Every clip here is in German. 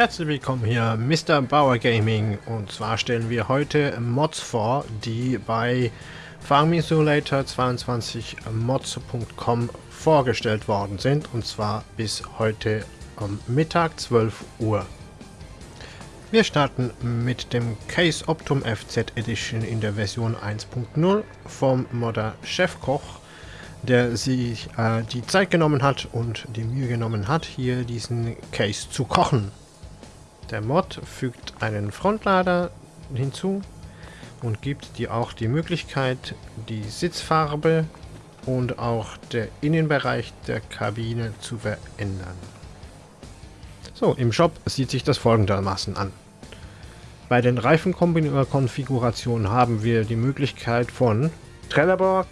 Herzlich willkommen hier, Mr. Bauer Gaming. Und zwar stellen wir heute Mods vor, die bei Farming Simulator 22 mods.com vorgestellt worden sind. Und zwar bis heute am Mittag 12 Uhr. Wir starten mit dem Case Optum FZ Edition in der Version 1.0 vom Modder Chefkoch, der sich äh, die Zeit genommen hat und die Mühe genommen hat, hier diesen Case zu kochen. Der Mod fügt einen Frontlader hinzu und gibt dir auch die Möglichkeit, die Sitzfarbe und auch der Innenbereich der Kabine zu verändern. So, im Shop sieht sich das folgendermaßen an. Bei den Reifenkonfigurationen haben wir die Möglichkeit von Trelleborg,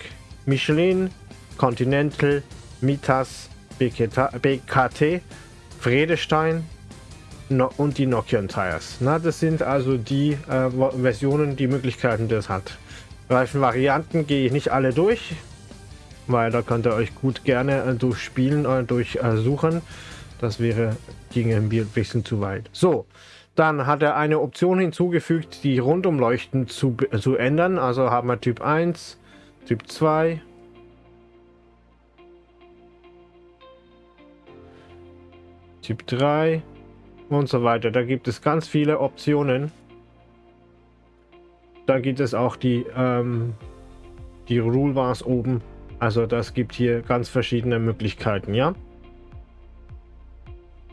Michelin, Continental, Mitas, BKT, Fredestein und die Nokian Tires. Na, das sind also die äh, Versionen, die Möglichkeiten, die es hat. Reifenvarianten gehe ich nicht alle durch, weil da könnt ihr euch gut gerne äh, durchspielen oder durchsuchen. Äh, das wäre, ginge ein bisschen zu weit. So, dann hat er eine Option hinzugefügt, die Rundumleuchten zu, zu ändern. Also haben wir Typ 1, Typ 2, Typ 3 und so weiter. Da gibt es ganz viele Optionen. Da gibt es auch die, ähm, die Rule Bars oben. Also das gibt hier ganz verschiedene Möglichkeiten, ja.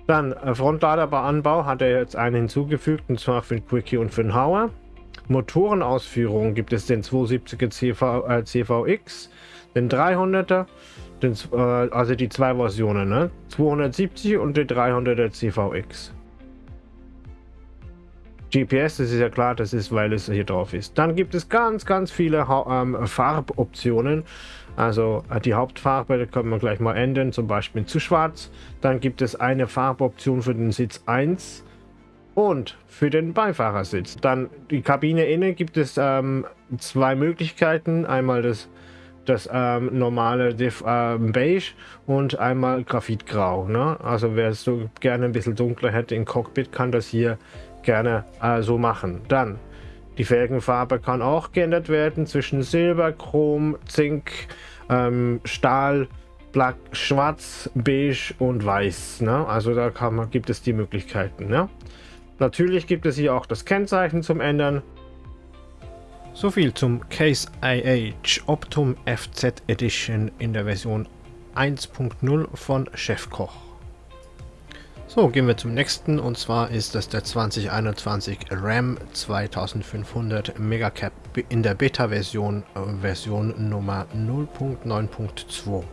Dann äh, Frontladerbauanbau hat er jetzt einen hinzugefügt, und zwar für den Quickie und für den Hauer. Motorenausführungen gibt es den 270er CV, äh, CVX, den 300er, den, äh, also die zwei Versionen, ne? 270 und den 300er CVX. GPS, das ist ja klar, das ist, weil es hier drauf ist. Dann gibt es ganz, ganz viele ähm, Farboptionen. Also äh, die Hauptfarbe, da können wir gleich mal ändern, zum Beispiel zu schwarz. Dann gibt es eine Farboption für den Sitz 1 und für den Beifahrersitz. Dann die Kabine innen gibt es ähm, zwei Möglichkeiten. Einmal das, das ähm, normale Diff, ähm, Beige und einmal Graphitgrau. Ne? Also wer es so gerne ein bisschen dunkler hätte im Cockpit, kann das hier gerne äh, so machen. Dann die Felgenfarbe kann auch geändert werden zwischen Silber, Chrom, Zink, ähm, Stahl, Black, Schwarz, Beige und Weiß. Ne? Also da man, gibt es die Möglichkeiten. Ne? Natürlich gibt es hier auch das Kennzeichen zum Ändern. So viel zum Case IH Optum FZ Edition in der Version 1.0 von Chefkoch. So, gehen wir zum nächsten und zwar ist das der 2021 RAM 2500 Megacap in der Beta-Version, äh, Version Nummer 0.9.2.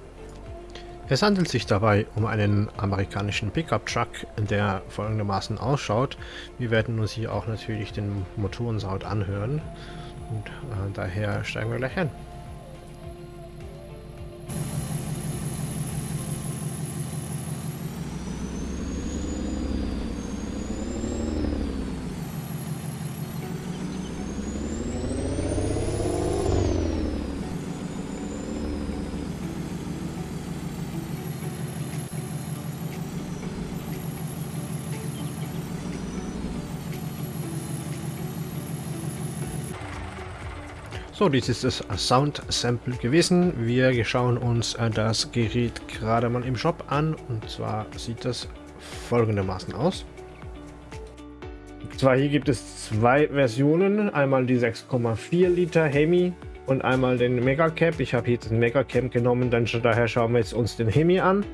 Es handelt sich dabei um einen amerikanischen Pickup-Truck, der folgendermaßen ausschaut. Wir werden uns hier auch natürlich den Motorensound anhören und äh, daher steigen wir gleich ein. So, dies ist das Sound Sample gewesen. Wir schauen uns äh, das Gerät gerade mal im Shop an. Und zwar sieht das folgendermaßen aus. Zwar hier gibt es zwei Versionen. Einmal die 6,4 Liter Hemi und einmal den Mega Cap. Ich habe jetzt den Mega Cap genommen, dann daher schauen wir jetzt uns den Hemi an.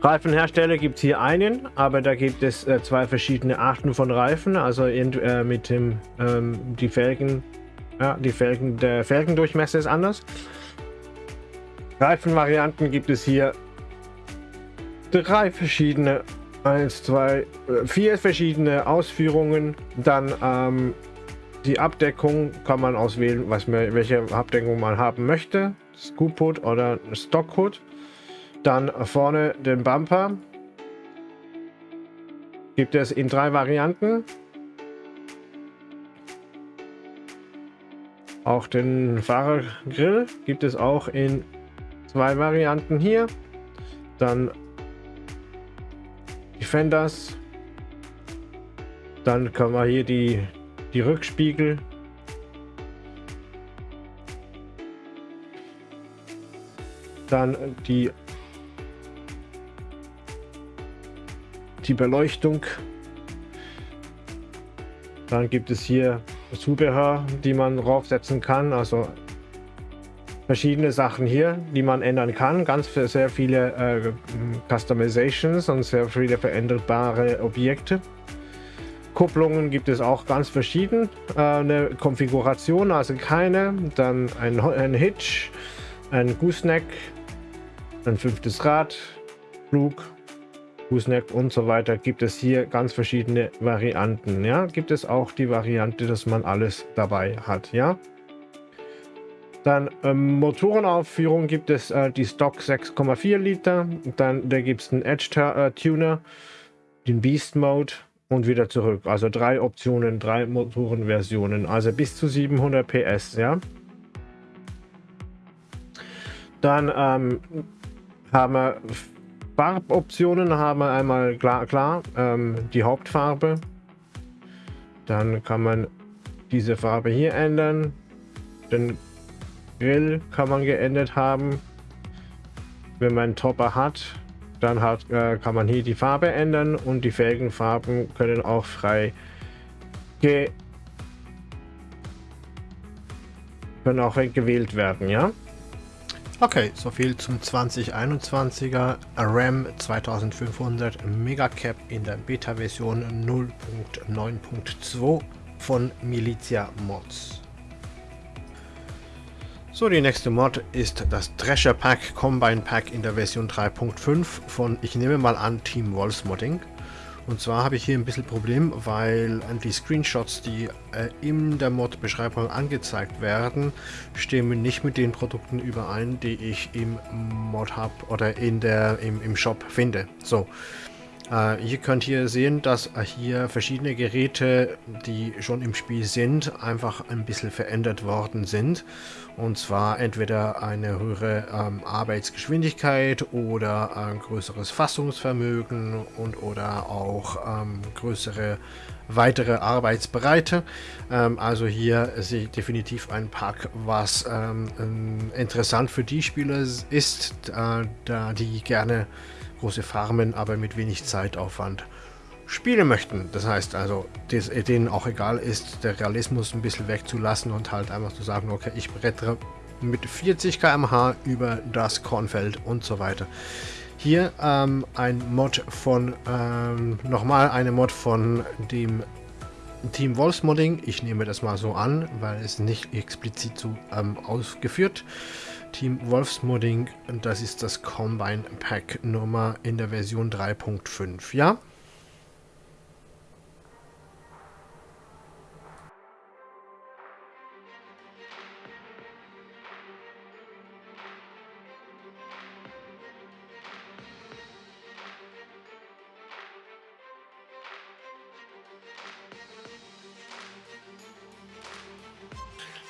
Reifenhersteller gibt es hier einen, aber da gibt es äh, zwei verschiedene Arten von Reifen, also äh, mit dem ähm, die Felgen ja, die Felgen, der Felgendurchmesser ist anders. Reifenvarianten gibt es hier drei verschiedene, eins, zwei, äh, vier verschiedene Ausführungen. Dann ähm, die Abdeckung kann man auswählen, was man, welche Abdeckung man haben möchte. Scoop Hood oder Stock Hood. Dann vorne den Bumper. Gibt es in drei Varianten. Auch den Fahrergrill gibt es auch in zwei Varianten hier. Dann die Fenders Dann können wir hier die, die Rückspiegel. Dann die die Beleuchtung. Dann gibt es hier Zubehör die man draufsetzen kann. Also verschiedene Sachen hier die man ändern kann. Ganz für sehr viele äh, Customizations und sehr viele veränderbare Objekte. Kupplungen gibt es auch ganz verschieden. Äh, eine Konfiguration also keine. Dann ein, ein Hitch ein Gooseneck ein fünftes Rad, Flug, Fußneck und so weiter gibt es hier ganz verschiedene Varianten. Ja, gibt es auch die Variante, dass man alles dabei hat. Ja, dann ähm, Motorenaufführung gibt es äh, die Stock 6,4 Liter. Dann da gibt es einen Edge äh, Tuner, den Beast Mode und wieder zurück. Also drei Optionen, drei Motorenversionen, also bis zu 700 PS. Ja. Dann ähm, haben wir Farboptionen, haben wir einmal klar, klar ähm, die Hauptfarbe. Dann kann man diese Farbe hier ändern. Den Grill kann man geändert haben. Wenn man einen Topper hat, dann hat, äh, kann man hier die Farbe ändern und die Felgenfarben können auch frei ge können auch gewählt werden, ja. Okay, soviel zum 2021er RAM 2500 Megacap in der Beta-Version 0.9.2 von Militia Mods. So, die nächste Mod ist das Treasure Pack Combine Pack in der Version 3.5 von, ich nehme mal an, Team Wolves Modding. Und zwar habe ich hier ein bisschen Problem, weil die Screenshots, die äh, in der Mod-Beschreibung angezeigt werden, stimmen nicht mit den Produkten überein, die ich im Mod-Hub oder in der, im, im Shop finde. So, äh, ihr könnt hier sehen, dass hier verschiedene Geräte, die schon im Spiel sind, einfach ein bisschen verändert worden sind. Und zwar entweder eine höhere ähm, Arbeitsgeschwindigkeit oder ein größeres Fassungsvermögen und oder auch ähm, größere weitere Arbeitsbreite. Ähm, also hier ich definitiv ein Pack, was ähm, interessant für die Spieler ist, äh, da die gerne große Farmen, aber mit wenig Zeitaufwand spielen möchten. Das heißt also, dass denen auch egal ist, der Realismus ein bisschen wegzulassen und halt einfach zu sagen, okay, ich brettere mit 40 km/h über das Kornfeld und so weiter. Hier ähm, ein Mod von, ähm, nochmal eine Mod von dem Team Wolves Modding. Ich nehme das mal so an, weil es nicht explizit so ähm, ausgeführt. Team Wolfsmodding, das ist das Combine Pack Nummer in der Version 3.5, ja?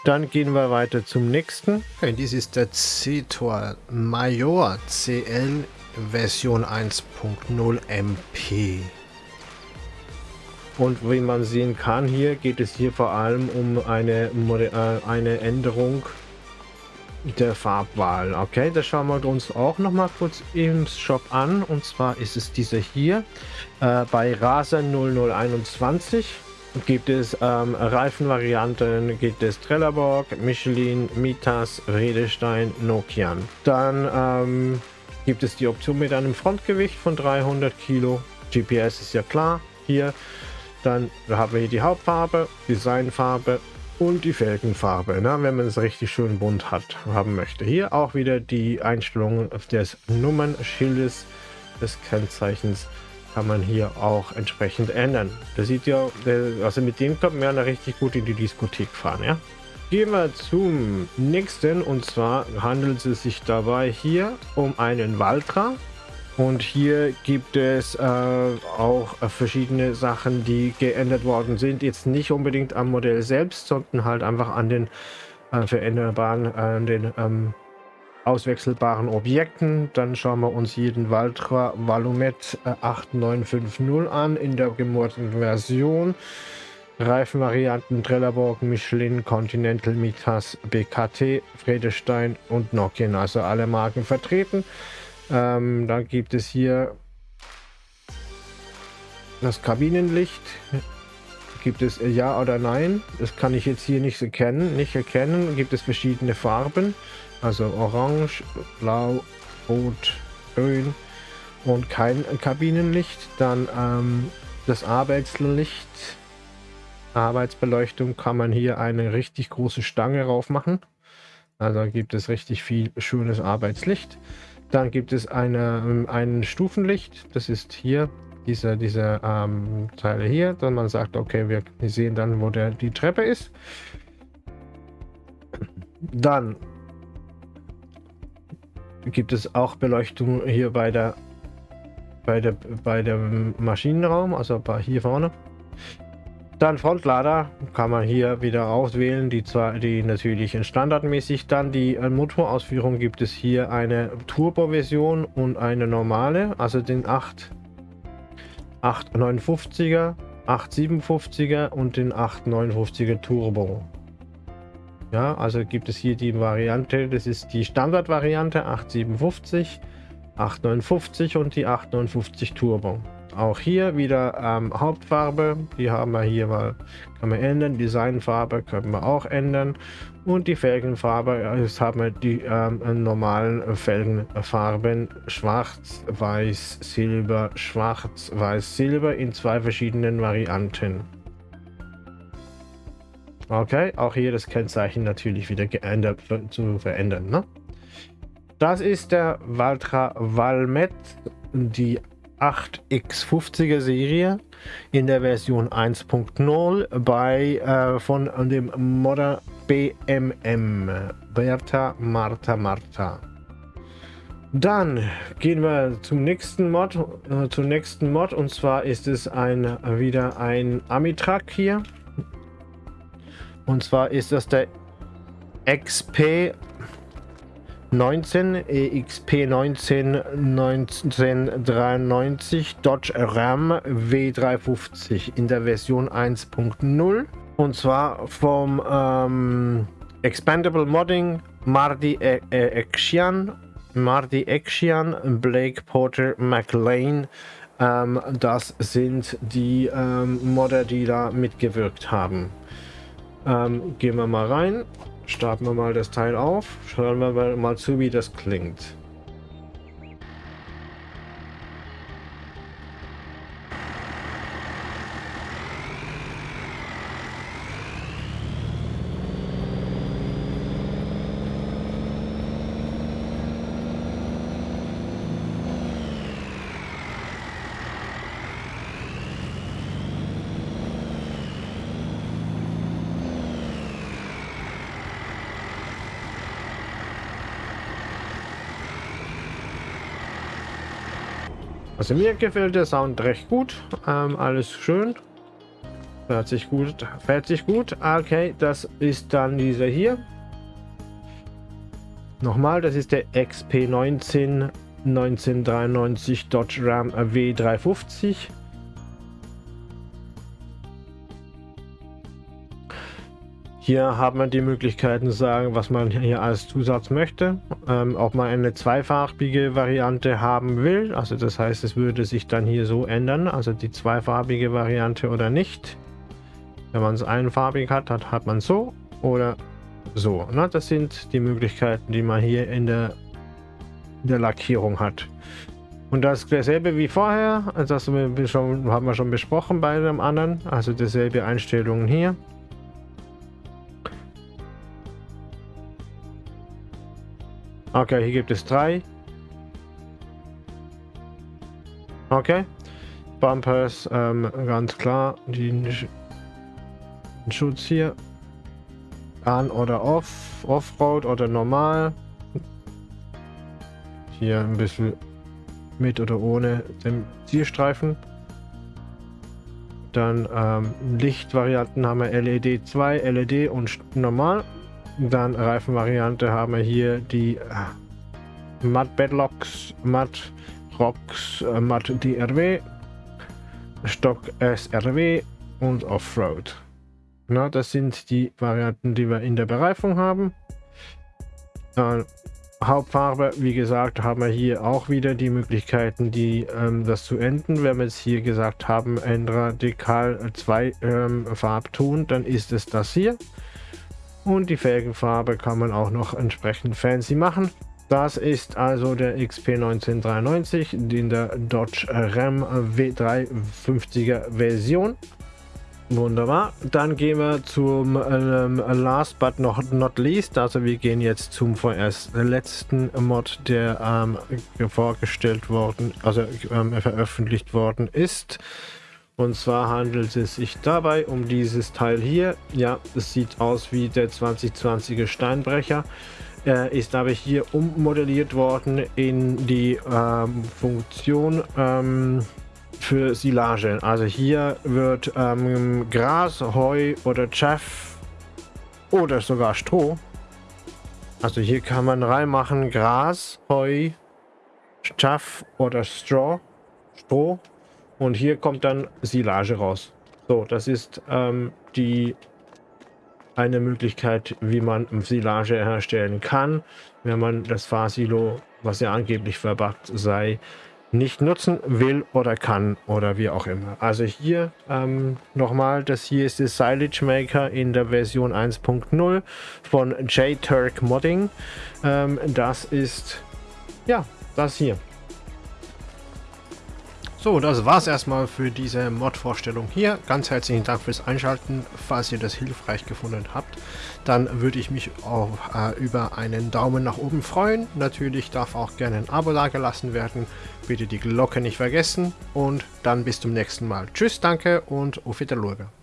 Dann gehen wir weiter zum nächsten. Okay, dies ist der CTOR Major CL Version 1.0 MP. Und wie man sehen kann, hier geht es hier vor allem um eine, äh, eine Änderung der Farbwahl. Okay, das schauen wir uns auch noch mal kurz im Shop an. Und zwar ist es dieser hier äh, bei Raser 0021 gibt es ähm, Reifenvarianten, gibt es Trelleborg, Michelin, Mitas, Redestein, Nokian. Dann ähm, gibt es die Option mit einem Frontgewicht von 300 Kilo. GPS ist ja klar hier. Dann haben wir hier die Hauptfarbe, Designfarbe und die Felgenfarbe, ne, wenn man es richtig schön bunt hat, haben möchte. Hier auch wieder die Einstellungen des Nummernschildes des Kennzeichens kann man hier auch entsprechend ändern. Das sieht ja, also mit dem kommt man ja richtig gut in die Diskothek fahren, ja. Gehen wir zum nächsten und zwar handelt es sich dabei hier um einen Valtra und hier gibt es äh, auch verschiedene Sachen, die geändert worden sind. Jetzt nicht unbedingt am Modell selbst, sondern halt einfach an den äh, veränderbaren, an den ähm, auswechselbaren Objekten. Dann schauen wir uns hier den Valtra Valumet 8950 an in der gemurten Version. Reifenvarianten Trelleborg, Michelin, Continental, Mitas, BKT, Fredestein und Nokian, also alle Marken vertreten. Ähm, dann gibt es hier das Kabinenlicht. Gibt es ja oder nein? Das kann ich jetzt hier nicht erkennen. Nicht erkennen. Gibt es verschiedene Farben. Also orange, blau, rot, grün und kein Kabinenlicht. Dann ähm, das Arbeitslicht. Arbeitsbeleuchtung kann man hier eine richtig große Stange rauf machen. Also gibt es richtig viel schönes Arbeitslicht. Dann gibt es eine, ähm, ein Stufenlicht. Das ist hier diese, diese ähm, Teile hier. Dann man sagt, okay, wir sehen dann, wo der, die Treppe ist. Dann gibt es auch Beleuchtung hier bei der bei der bei dem Maschinenraum, also bei hier vorne. Dann Frontlader kann man hier wieder auswählen, die zwar die natürlich standardmäßig. Dann die äh, Motorausführung gibt es hier eine Turbo-Version und eine normale, also den 8 859er, 857er und den 859er Turbo. Ja, also gibt es hier die Variante, das ist die Standardvariante 857, 859 und die 859 Turbo. Auch hier wieder ähm, Hauptfarbe, die haben wir hier mal, kann man ändern, Designfarbe können wir auch ändern und die Felgenfarbe, jetzt haben wir die ähm, normalen Felgenfarben schwarz, weiß, silber, schwarz, weiß, silber in zwei verschiedenen Varianten. Okay, auch hier das Kennzeichen natürlich wieder geändert zu verändern. Ne? Das ist der Valtra Valmet, die 8X50er Serie in der Version 1.0 bei äh, von dem Modder BMM Bertha Martha Martha. Dann gehen wir zum nächsten Mod, äh, zum nächsten Mod und zwar ist es ein wieder ein Amitrak hier und zwar ist das der XP 19 EXP 19 1993 Dodge Ram W350 in der Version 1.0 und zwar vom ähm, Expandable Modding Mardi e e Action Mardi Action Blake Porter McLean. Ähm, das sind die ähm, Modder die da mitgewirkt haben ähm, gehen wir mal rein. Starten wir mal das Teil auf. Schauen wir mal zu, wie das klingt. Also mir gefällt der Sound recht gut. Ähm, alles schön. Fährt sich gut. Fährt sich gut. Okay, das ist dann dieser hier. Nochmal, das ist der XP19 1993 Dodge Ram W350. Hier hat man die Möglichkeiten zu sagen, was man hier als Zusatz möchte. Ähm, ob man eine zweifarbige Variante haben will. Also das heißt, es würde sich dann hier so ändern. Also die zweifarbige Variante oder nicht. Wenn man es einfarbig hat, hat, hat man so oder so. Na, das sind die Möglichkeiten, die man hier in der, in der Lackierung hat. Und das dasselbe wie vorher. Das haben wir schon, haben wir schon besprochen bei dem anderen. Also dieselbe Einstellungen hier. Okay, hier gibt es drei. Okay. Bumpers, ähm, ganz klar. Den, Schutz hier. An oder off. Offroad oder normal. Hier ein bisschen mit oder ohne den Zielstreifen. Dann ähm, Lichtvarianten haben wir LED 2, LED und normal. Dann Reifenvariante haben wir hier die Matt Bedlocks, Matt Rocks, äh, Matt DRW, Stock SRW und Offroad. Na, das sind die Varianten, die wir in der Bereifung haben. Äh, Hauptfarbe, wie gesagt, haben wir hier auch wieder die Möglichkeiten, die, ähm, das zu enden. Wenn wir jetzt hier gesagt haben, ändere Dekal 2 ähm, Farbton, dann ist es das hier. Und die Felgenfarbe kann man auch noch entsprechend fancy machen. Das ist also der XP 1993 in der Dodge Ram W350er Version. Wunderbar. Dann gehen wir zum ähm, Last but not, not least. Also wir gehen jetzt zum vorerst letzten Mod, der ähm, vorgestellt worden, also ähm, veröffentlicht worden ist. Und zwar handelt es sich dabei um dieses Teil hier. Ja, es sieht aus wie der 2020er Steinbrecher. Er ist aber hier ummodelliert worden in die ähm, Funktion ähm, für Silage. Also hier wird ähm, Gras, Heu oder Chaff oder sogar Stroh. Also hier kann man reinmachen Gras, Heu, Chaff oder Straw, Stroh. Und hier kommt dann Silage raus. So, das ist ähm, die eine Möglichkeit, wie man Silage herstellen kann, wenn man das Fahrsilo, was ja angeblich verbuggt sei, nicht nutzen will oder kann oder wie auch immer. Also hier ähm, nochmal, das hier ist der Silage Maker in der Version 1.0 von JTurk Modding. Ähm, das ist ja das hier. So, das war es erstmal für diese Mod-Vorstellung hier. Ganz herzlichen Dank fürs Einschalten. Falls ihr das hilfreich gefunden habt, dann würde ich mich auch äh, über einen Daumen nach oben freuen. Natürlich darf auch gerne ein Abo dagelassen werden. Bitte die Glocke nicht vergessen und dann bis zum nächsten Mal. Tschüss, danke und auf Wiedersehen.